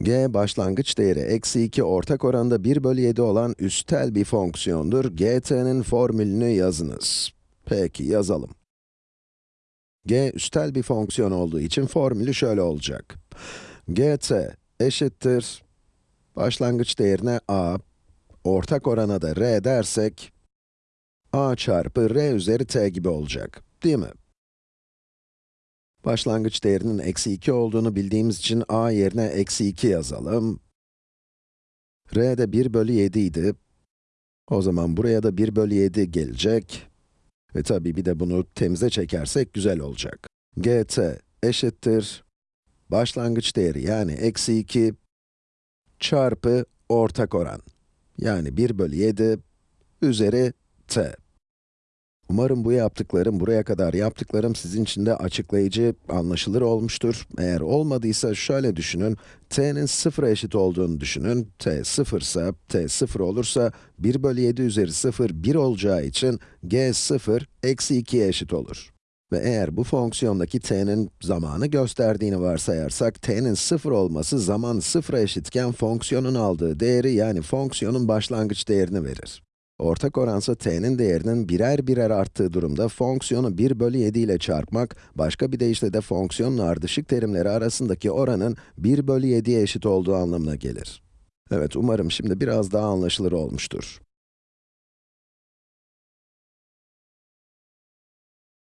g başlangıç değeri eksi 2 ortak oranda 1 bölü 7 olan üstel bir fonksiyondur. gt'nin formülünü yazınız. Peki, yazalım. g üstel bir fonksiyon olduğu için formülü şöyle olacak. gt eşittir, başlangıç değerine a, ortak orana da r dersek, a çarpı r üzeri t gibi olacak, değil mi? Başlangıç değerinin eksi 2 olduğunu bildiğimiz için a yerine eksi 2 yazalım. r de 1 bölü 7 idi. O zaman buraya da 1 bölü 7 gelecek. Ve tabii bir de bunu temize çekersek güzel olacak. gt eşittir. Başlangıç değeri yani eksi 2 çarpı ortak oran. Yani 1 bölü 7 üzeri t. Umarım bu yaptıklarım, buraya kadar yaptıklarım sizin için de açıklayıcı, anlaşılır olmuştur. Eğer olmadıysa şöyle düşünün, t'nin sıfıra eşit olduğunu düşünün. t sıfırsa, t sıfır olursa, 1 bölü 7 üzeri 0, 1 olacağı için g sıfır, eksi 2'ye eşit olur. Ve eğer bu fonksiyondaki t'nin zamanı gösterdiğini varsayarsak, t'nin sıfır olması zaman sıfıra eşitken fonksiyonun aldığı değeri yani fonksiyonun başlangıç değerini verir. Ortak oransa t'nin değerinin birer birer arttığı durumda fonksiyonu 1 bölü 7 ile çarpmak, başka bir deyişle de fonksiyonun ardışık terimleri arasındaki oranın 1 bölü 7'ye eşit olduğu anlamına gelir. Evet, umarım şimdi biraz daha anlaşılır olmuştur.